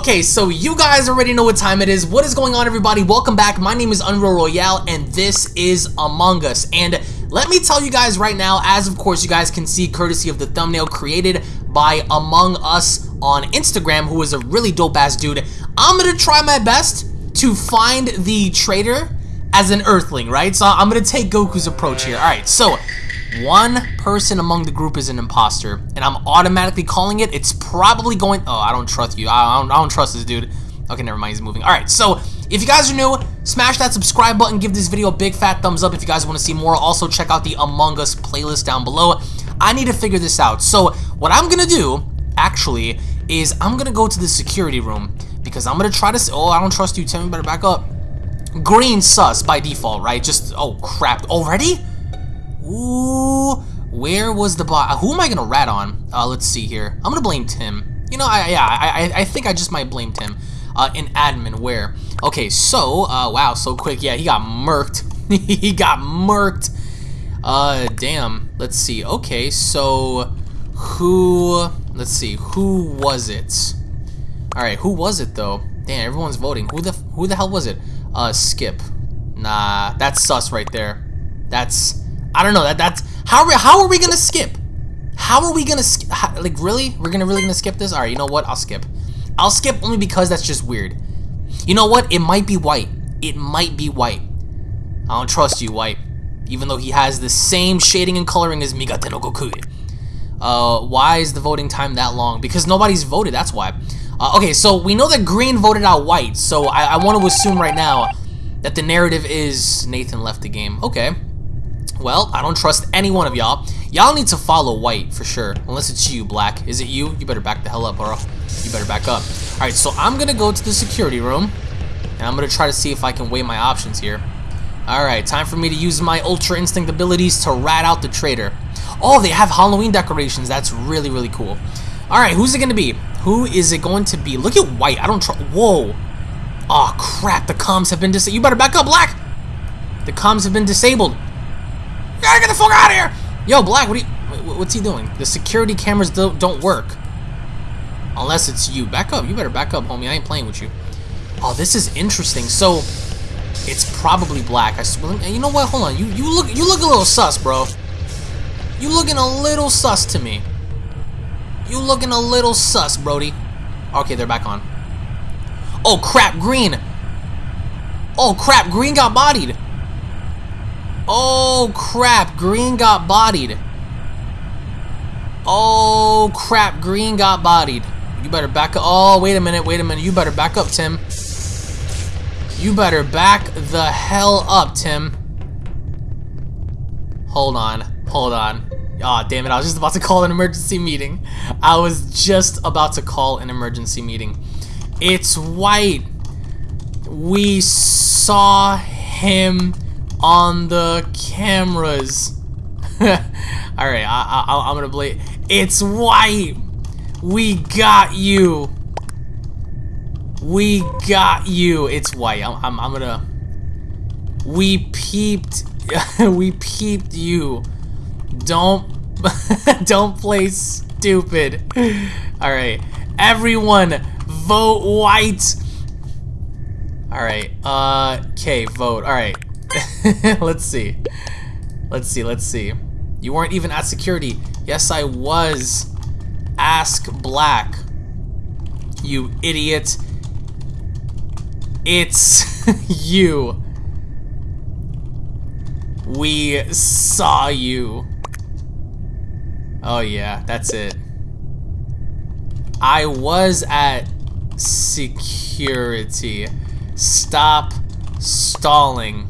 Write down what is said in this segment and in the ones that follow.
Okay, so you guys already know what time it is. What is going on, everybody? Welcome back. My name is Unreal Royale, and this is Among Us. And let me tell you guys right now, as of course you guys can see, courtesy of the thumbnail created by Among Us on Instagram, who is a really dope-ass dude, I'm gonna try my best to find the traitor as an Earthling, right? So I'm gonna take Goku's approach here. All right, so one person among the group is an imposter, and I'm automatically calling it. It's probably going. Oh, I don't trust you. I don't, I don't trust this dude. Okay, never mind. He's moving. All right, so if you guys are new, smash that subscribe button. Give this video a big fat thumbs up if you guys want to see more. Also, check out the Among Us playlist down below. I need to figure this out. So what I'm gonna do, actually, is I'm gonna go to the security room because I'm gonna try to. Oh, I don't trust you. Tim, better back up. Green sus by default, right? Just oh crap already. Ooh, where was the bot? Who am I gonna rat on? Uh, let's see here. I'm gonna blame Tim. You know, I yeah, I I, think I just might blame Tim. Uh, in admin, where? Okay, so uh, wow, so quick. Yeah, he got murked. he got murked. Uh, damn. Let's see. Okay, so who? Let's see. Who was it? All right, who was it though? Damn, everyone's voting. Who the who the hell was it? Uh, Skip. Nah, that's sus right there. That's I don't know. That that's how how are we gonna skip? How are we gonna skip? Like really? We're gonna really gonna skip this? All right. You know what? I'll skip. I'll skip only because that's just weird. You know what? It might be white. It might be white. I don't trust you, white. Even though he has the same shading and coloring as Migatte no Goku. Uh, why is the voting time that long? Because nobody's voted, that's why. Uh, okay, so we know that green voted out white, so I, I want to assume right now that the narrative is Nathan left the game. Okay. Well, I don't trust any one of y'all. Y'all need to follow white for sure. Unless it's you, black. Is it you? You better back the hell up, bro. You better back up. Alright, so I'm gonna go to the security room. And I'm gonna try to see if I can weigh my options here. Alright, time for me to use my Ultra Instinct abilities to rat out the traitor. Oh, they have Halloween decorations. That's really, really cool. Alright, who's it gonna be? Who is it going to be? Look at white. I don't trust. Whoa. Oh, crap. The comms have been disabled. You better back up, black. The comms have been disabled. Gotta get the fuck out of here! Yo, Black, what are you... What's he doing? The security cameras don't, don't work. Unless it's you. Back up. You better back up, homie. I ain't playing with you. Oh, this is interesting. So, it's probably Black. I swear. You know what? Hold on. You you look you look a little sus, bro. You looking a little sus to me. You looking a little sus, Brody. Okay, they're back on. Oh, crap. Green. Oh, crap. Green got bodied. Oh, crap. Green got bodied. Oh, crap. Green got bodied. You better back up. Oh, wait a minute. Wait a minute. You better back up, Tim. You better back the hell up, Tim. Hold on. Hold on. Aw, oh, damn it. I was just about to call an emergency meeting. I was just about to call an emergency meeting. It's white. We saw him on the cameras. Alright, I, I, I'm gonna blame. It's white! We got you! We got you! It's white. I'm, I'm, I'm gonna... We peeped... we peeped you. Don't... don't play stupid. Alright. Everyone, vote white! Alright, uh... Okay, vote. Alright. let's see. Let's see, let's see. You weren't even at security. Yes, I was. Ask Black. You idiot. It's you. We saw you. Oh yeah, that's it. I was at security. Stop stalling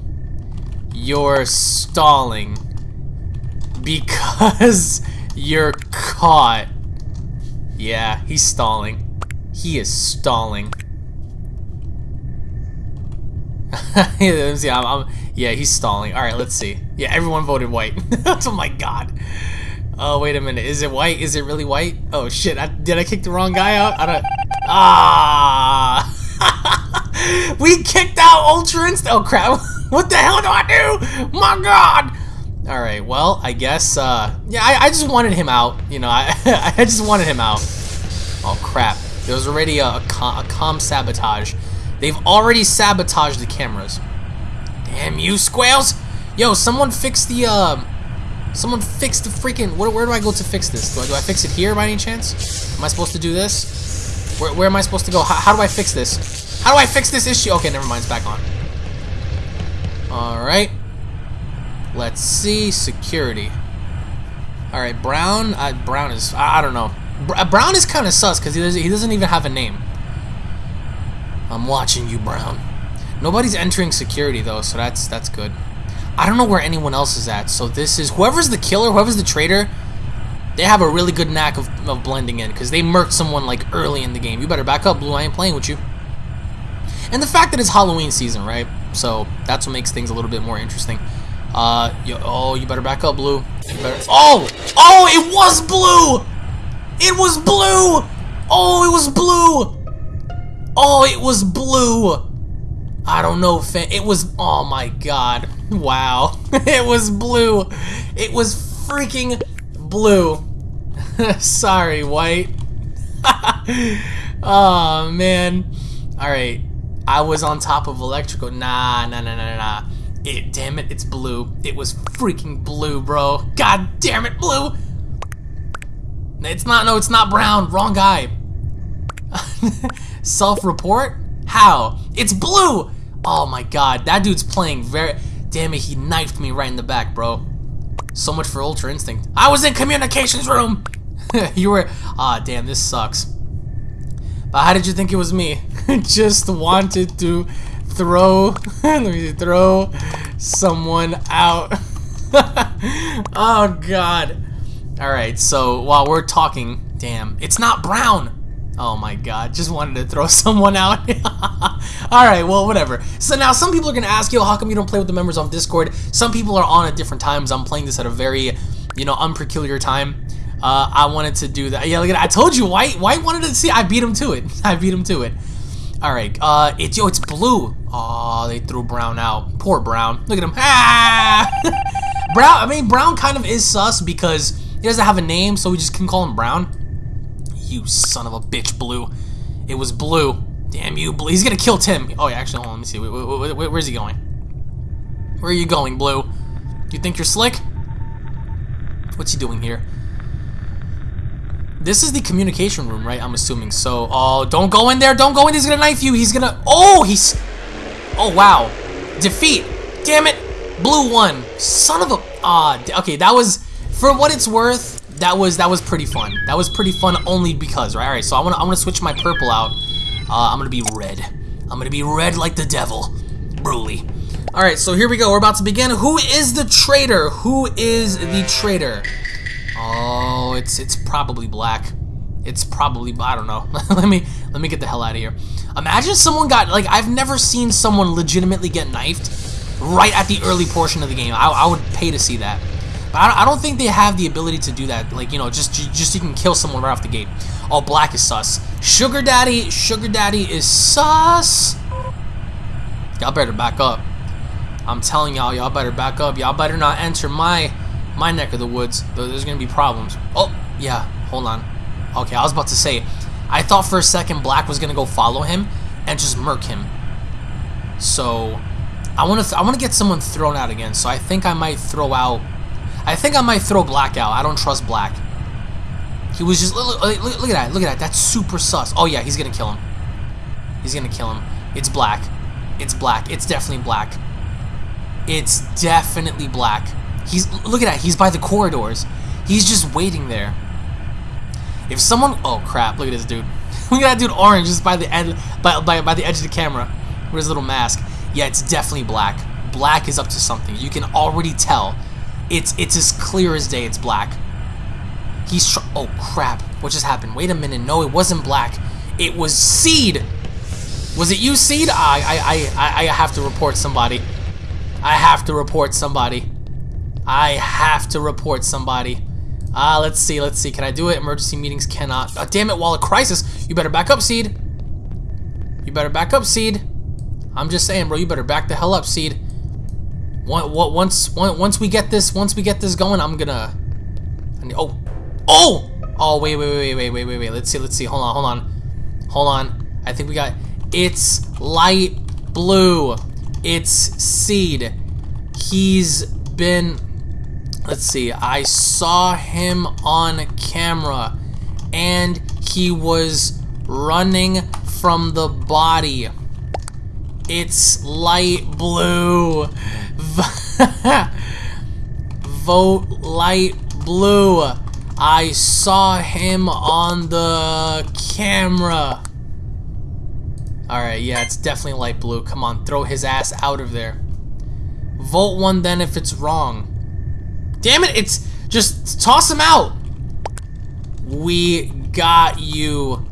you're stalling because you're caught. Yeah, he's stalling. He is stalling. I'm, I'm, yeah, he's stalling. All right, let's see. Yeah, everyone voted white. oh my god. Oh, wait a minute. Is it white? Is it really white? Oh shit! I, did I kick the wrong guy out? I don't. Ah! we kicked out Ultra Inst. Oh crap! What the hell do I do? My god! Alright, well, I guess, uh, yeah, I, I, just wanted him out. You know, I, I just wanted him out. Oh, crap. There was already a, a, com, a com sabotage. They've already sabotaged the cameras. Damn you, squales! Yo, someone fix the, uh... Someone fix the freaking... Where, where do I go to fix this? Do I, do I fix it here by any chance? Am I supposed to do this? Where, where am I supposed to go? How, how do I fix this? How do I fix this issue? Okay, never mind. It's back on. Alright. Let's see. Security. Alright, Brown. Uh, Brown is... I, I don't know. Br uh, Brown is kind of sus because he doesn't, he doesn't even have a name. I'm watching you, Brown. Nobody's entering security, though, so that's that's good. I don't know where anyone else is at, so this is... Whoever's the killer, whoever's the traitor, they have a really good knack of, of blending in because they murked someone, like, early in the game. You better back up, Blue. I ain't playing with you. And the fact that it's Halloween season, right? So that's what makes things a little bit more interesting. Uh, yo, oh, you better back up, Blue. Better, oh! Oh, it was Blue! It was Blue! Oh, it was Blue! Oh, it was Blue! I don't know, fan. It was, oh my god. Wow. it was Blue. It was freaking Blue. Sorry, White. oh, man. Alright. I was on top of electrical. Nah, nah, nah, nah, nah. It, damn it, it's blue. It was freaking blue, bro. God damn it, blue. It's not, no, it's not brown. Wrong guy. Self-report? How? It's blue! Oh my god, that dude's playing very... Damn it, he knifed me right in the back, bro. So much for Ultra Instinct. I was in communications room! you were... Ah, damn, this sucks. But how did you think it was me? Just wanted to throw... throw someone out. oh, God. Alright, so while we're talking... Damn, it's not brown! Oh my god, just wanted to throw someone out. Alright, well, whatever. So now some people are going to ask, yo, how come you don't play with the members on Discord? Some people are on at different times. I'm playing this at a very, you know, unpeculiar time. Uh, I wanted to do that. Yeah, look at I told you, White. White wanted to see. I beat him to it. I beat him to it. All right. Uh, it's yo, it's blue. Oh, they threw Brown out. Poor Brown. Look at him. Ah! Brown. I mean, Brown kind of is sus because he doesn't have a name, so we just can call him Brown. You son of a bitch, Blue. It was Blue. Damn you, Blue. He's gonna kill Tim. Oh, yeah, actually, hold on, let me see. Wait, wait, wait, where's he going? Where are you going, Blue? Do you think you're slick? What's he doing here? This is the communication room, right? I'm assuming. So, oh, don't go in there. Don't go in. He's gonna knife you. He's gonna... Oh, he's... Oh, wow. Defeat. Damn it. Blue one. Son of a... Ah, okay, that was... For what it's worth, that was that was pretty fun. That was pretty fun only because, right? All right, so I want to I want to switch my purple out. Uh, I'm gonna be red. I'm gonna be red like the devil, Bruly. All right, so here we go. We're about to begin. Who is the traitor? Who is the traitor? Oh, it's it's probably black. It's probably I don't know. let me let me get the hell out of here. Imagine someone got like I've never seen someone legitimately get knifed right at the early portion of the game. I, I would pay to see that. But I don't think they have the ability to do that. Like, you know, just just you can kill someone right off the gate. Oh, Black is sus. Sugar Daddy, Sugar Daddy is sus. Y'all better back up. I'm telling y'all, y'all better back up. Y'all better not enter my my neck of the woods. There's gonna be problems. Oh, yeah. Hold on. Okay, I was about to say. I thought for a second Black was gonna go follow him and just murk him. So, I want to I want to get someone thrown out again. So I think I might throw out I think I might throw Black out. I don't trust Black. He was just... Look, look, look, at that. Look at that. That's super sus. Oh, yeah. He's going to kill him. He's going to kill him. It's Black. It's Black. It's definitely Black. It's definitely Black. He's... Look at that. He's by the corridors. He's just waiting there. If someone... Oh, crap. Look at this dude. look at that dude orange just by the, end, by, by, by the edge of the camera with his little mask. Yeah, it's definitely Black. Black is up to something. You can already tell it's it's as clear as day. It's black. He's oh crap! What just happened? Wait a minute. No, it wasn't black. It was Seed. Was it you, Seed? I I I I have to report somebody. I have to report somebody. I have to report somebody. Ah, uh, let's see, let's see. Can I do it? Emergency meetings cannot. Oh, damn it, Wall of Crisis. You better back up, Seed. You better back up, Seed. I'm just saying, bro. You better back the hell up, Seed once once we get this once we get this going, I'm gonna. Oh, oh, oh! Wait, wait, wait, wait, wait, wait, wait. Let's see, let's see. Hold on, hold on. Hold on. I think we got. It's light blue. It's Seed. He's been. Let's see. I saw him on camera, and he was running from the body. It's light blue. Vote light blue. I saw him on the camera. Alright, yeah, it's definitely light blue. Come on, throw his ass out of there. Vote one then if it's wrong. Damn it, it's... Just toss him out. We got you.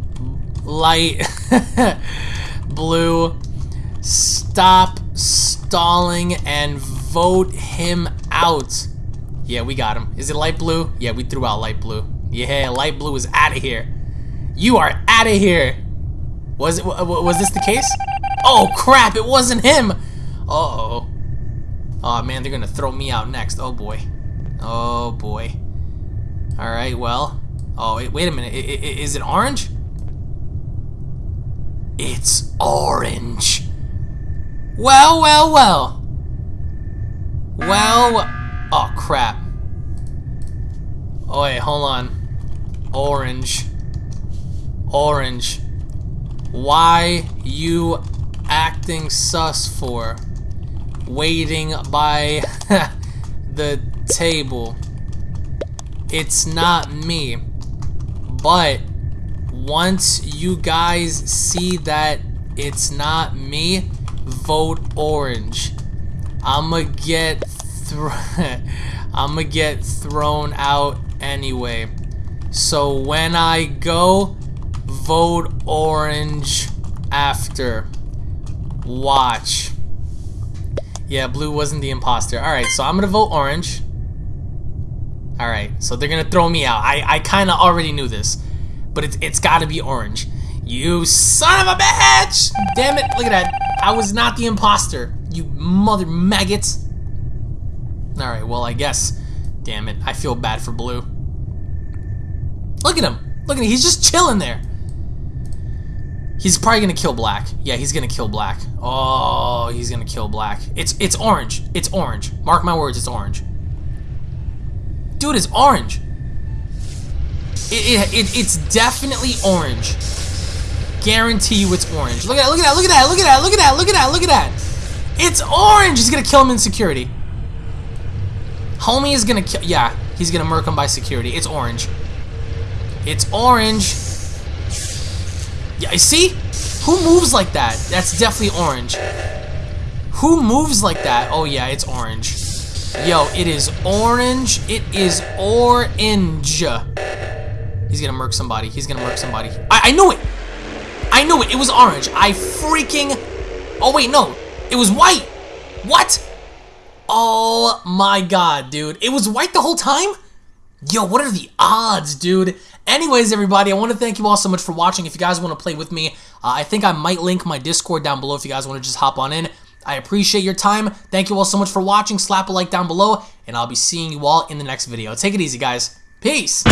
Light blue. Stop stalling and vote him out. Yeah, we got him. Is it light blue? Yeah, we threw out light blue. Yeah, light blue is out of here. You are out of here. Was it? Was this the case? Oh crap! It wasn't him. Uh oh. Oh man, they're gonna throw me out next. Oh boy. Oh boy. All right. Well. Oh wait. Wait a minute. I, I, is it orange? It's orange. Well, well, well. Well. Oh, crap. Oh, wait, hold on. Orange. Orange. Why you acting sus for? Waiting by the table. It's not me. But once you guys see that it's not me, vote orange. I'ma get I'm gonna get thrown out anyway. So when I go, vote orange after. Watch. Yeah, blue wasn't the imposter. Alright, so I'm gonna vote orange. Alright, so they're gonna throw me out. I, I kinda already knew this. But it's, it's gotta be orange. You son of a bitch! Damn it, look at that. I was not the imposter. You mother maggots. Alright, well, I guess. Damn it. I feel bad for Blue. Look at him. Look at him. He's just chilling there. He's probably gonna kill Black. Yeah, he's gonna kill Black. Oh, he's gonna kill Black. It's it's orange. It's orange. Mark my words, it's orange. Dude, it's orange. It, it, it, it's definitely orange. Guarantee you it's orange. Look at that, look at that, look at that, look at that, look at that, look at that, look at that. It's orange! He's gonna kill him in security. Homie is gonna kill. Yeah, he's gonna murk him by security. It's orange. It's orange. Yeah, I see? Who moves like that? That's definitely orange. Who moves like that? Oh yeah, it's orange. Yo, it is orange. It is orange. He's gonna murk somebody. He's gonna murk somebody. I, I knew it. I knew it. It was orange. I freaking. Oh wait, no. It was white. What? Oh my god, dude. It was white the whole time? Yo, what are the odds, dude? Anyways, everybody, I want to thank you all so much for watching. If you guys want to play with me, uh, I think I might link my Discord down below if you guys want to just hop on in. I appreciate your time. Thank you all so much for watching. Slap a like down below, and I'll be seeing you all in the next video. Take it easy, guys. Peace.